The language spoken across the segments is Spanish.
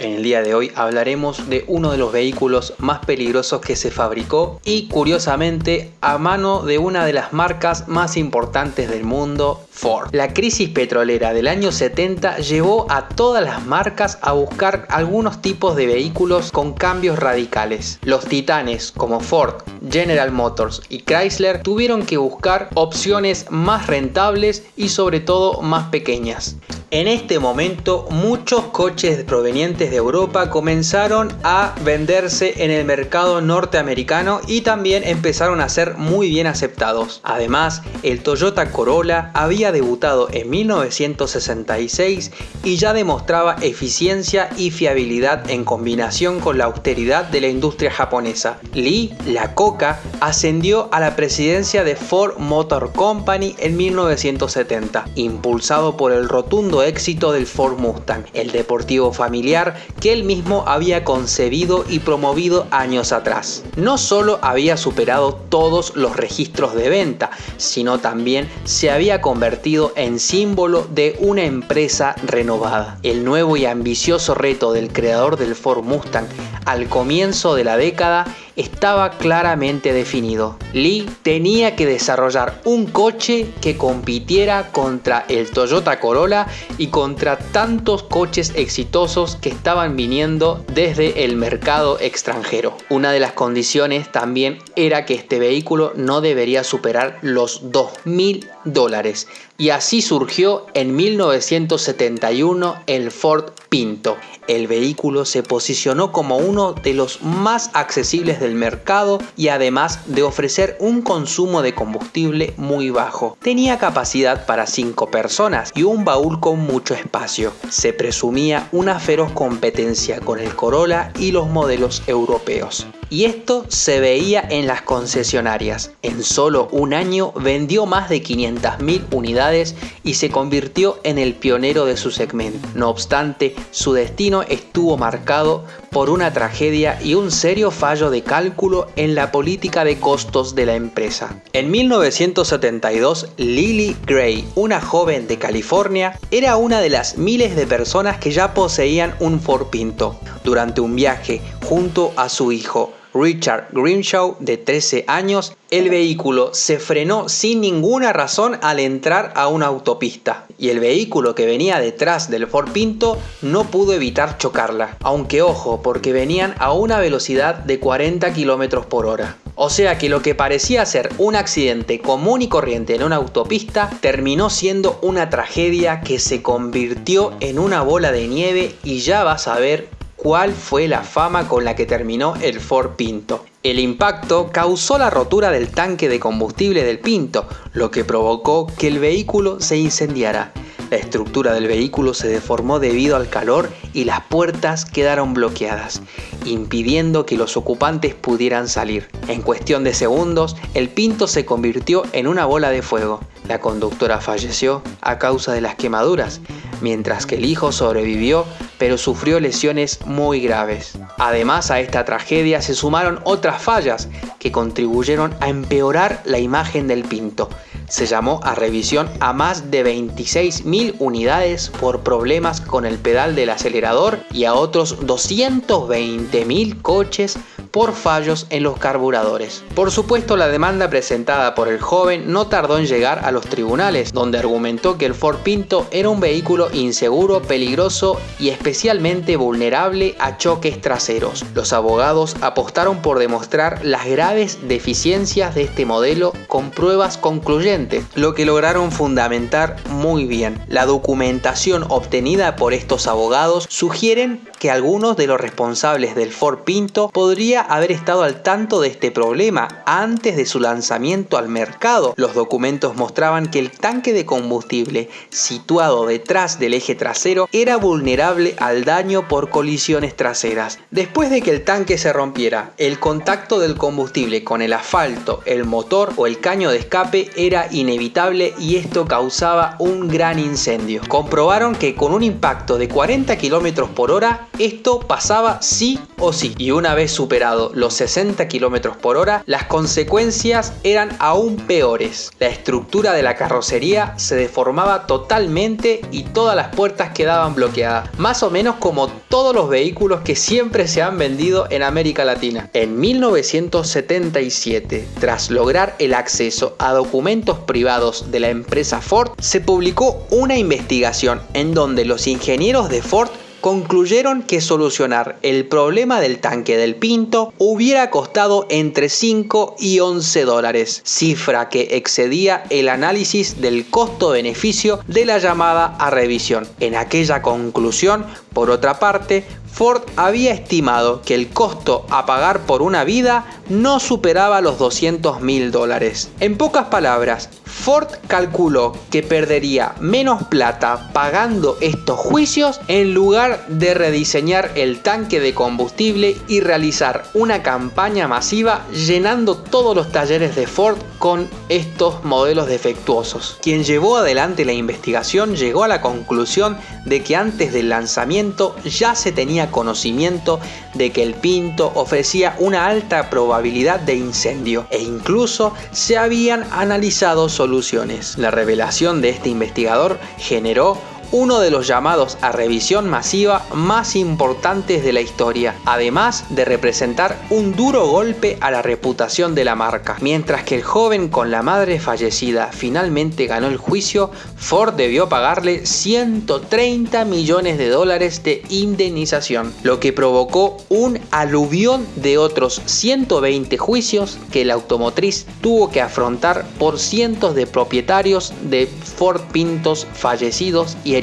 En el día de hoy hablaremos de uno de los vehículos más peligrosos que se fabricó y curiosamente a mano de una de las marcas más importantes del mundo, Ford. La crisis petrolera del año 70 llevó a todas las marcas a buscar algunos tipos de vehículos con cambios radicales. Los titanes como Ford, General Motors y Chrysler tuvieron que buscar opciones más rentables y sobre todo más pequeñas. En este momento muchos coches provenientes de Europa comenzaron a venderse en el mercado norteamericano y también empezaron a ser muy bien aceptados. Además, el Toyota Corolla había debutado en 1966 y ya demostraba eficiencia y fiabilidad en combinación con la austeridad de la industria japonesa. Lee, la coca, ascendió a la presidencia de Ford Motor Company en 1970, impulsado por el rotundo éxito del Ford Mustang, deportivo familiar que él mismo había concebido y promovido años atrás. No solo había superado todos los registros de venta, sino también se había convertido en símbolo de una empresa renovada. El nuevo y ambicioso reto del creador del Ford Mustang al comienzo de la década estaba claramente definido. Lee tenía que desarrollar un coche que compitiera contra el Toyota Corolla y contra tantos coches exitosos que estaban viniendo desde el mercado extranjero. Una de las condiciones también era que este vehículo no debería superar los 2.000 dólares y así surgió en 1971 el Ford Pinto. El vehículo se posicionó como uno de los más accesibles del mercado y además de ofrecer un consumo de combustible muy bajo. Tenía capacidad para 5 personas y un baúl con mucho espacio. Se presumía una feroz competencia con el Corolla y los modelos europeos. Y esto se veía en las concesionarias. En solo un año vendió más de 500.000 unidades y se convirtió en el pionero de su segmento. No obstante, su destino estuvo marcado por una tragedia y un serio fallo de cálculo en la política de costos de la empresa. En 1972, Lily Gray, una joven de California, era una de las miles de personas que ya poseían un Ford Pinto. Durante un viaje junto a su hijo, Richard Grimshaw, de 13 años, el vehículo se frenó sin ninguna razón al entrar a una autopista. Y el vehículo que venía detrás del Ford Pinto no pudo evitar chocarla, aunque ojo porque venían a una velocidad de 40 km por hora. O sea que lo que parecía ser un accidente común y corriente en una autopista terminó siendo una tragedia que se convirtió en una bola de nieve y ya vas a ver cuál fue la fama con la que terminó el Ford Pinto. El impacto causó la rotura del tanque de combustible del Pinto, lo que provocó que el vehículo se incendiara. La estructura del vehículo se deformó debido al calor y las puertas quedaron bloqueadas, impidiendo que los ocupantes pudieran salir. En cuestión de segundos, el Pinto se convirtió en una bola de fuego. La conductora falleció a causa de las quemaduras, mientras que el hijo sobrevivió pero sufrió lesiones muy graves. Además a esta tragedia se sumaron otras fallas que contribuyeron a empeorar la imagen del Pinto. Se llamó a revisión a más de 26.000 unidades por problemas con el pedal del acelerador y a otros 220.000 coches por fallos en los carburadores. Por supuesto la demanda presentada por el joven no tardó en llegar a los tribunales, donde argumentó que el Ford Pinto era un vehículo inseguro, peligroso y especialmente vulnerable a choques traseros. Los abogados apostaron por demostrar las graves deficiencias de este modelo con pruebas concluyentes, lo que lograron fundamentar muy bien. La documentación obtenida por estos abogados sugieren que algunos de los responsables del Ford Pinto podría haber estado al tanto de este problema antes de su lanzamiento al mercado. Los documentos mostraban que el tanque de combustible situado detrás del eje trasero era vulnerable al daño por colisiones traseras. Después de que el tanque se rompiera, el contacto del combustible con el asfalto, el motor o el caño de escape era inevitable y esto causaba un gran incendio. Comprobaron que con un impacto de 40 km por hora esto pasaba sí o sí. Y una vez superado los 60 km por hora, las consecuencias eran aún peores. La estructura de la carrocería se deformaba totalmente y todas las puertas quedaban bloqueadas, más o menos como todos los vehículos que siempre se han vendido en América Latina. En 1977, tras lograr el acceso a documentos privados de la empresa Ford, se publicó una investigación en donde los ingenieros de Ford concluyeron que solucionar el problema del tanque del Pinto hubiera costado entre 5 y 11 dólares, cifra que excedía el análisis del costo-beneficio de la llamada a revisión. En aquella conclusión, por otra parte, Ford había estimado que el costo a pagar por una vida no superaba los 200 mil dólares. En pocas palabras, Ford calculó que perdería menos plata pagando estos juicios en lugar de rediseñar el tanque de combustible y realizar una campaña masiva llenando todos los talleres de Ford con estos modelos defectuosos. Quien llevó adelante la investigación llegó a la conclusión de que antes del lanzamiento ya se tenía conocimiento de que el Pinto ofrecía una alta probabilidad de incendio e incluso se habían analizado soluciones. La revelación de este investigador generó uno de los llamados a revisión masiva más importantes de la historia, además de representar un duro golpe a la reputación de la marca. Mientras que el joven con la madre fallecida finalmente ganó el juicio, Ford debió pagarle 130 millones de dólares de indemnización, lo que provocó un aluvión de otros 120 juicios que la automotriz tuvo que afrontar por cientos de propietarios de Ford Pintos fallecidos y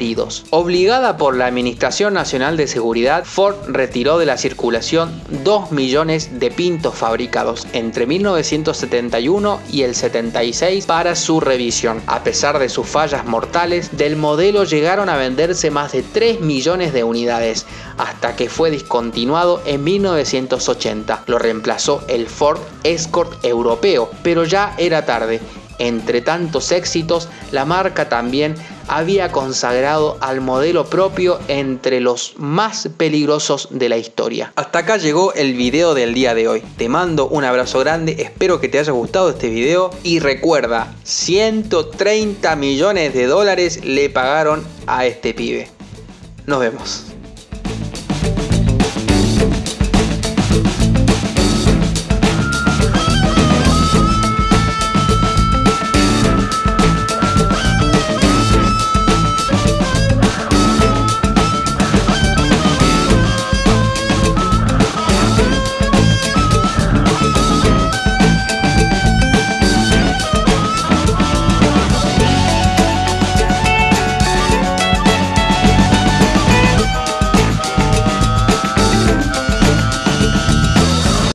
Obligada por la Administración Nacional de Seguridad, Ford retiró de la circulación 2 millones de pintos fabricados entre 1971 y el 76 para su revisión. A pesar de sus fallas mortales, del modelo llegaron a venderse más de 3 millones de unidades, hasta que fue discontinuado en 1980. Lo reemplazó el Ford Escort europeo, pero ya era tarde entre tantos éxitos, la marca también había consagrado al modelo propio entre los más peligrosos de la historia. Hasta acá llegó el video del día de hoy. Te mando un abrazo grande, espero que te haya gustado este video y recuerda, 130 millones de dólares le pagaron a este pibe. Nos vemos.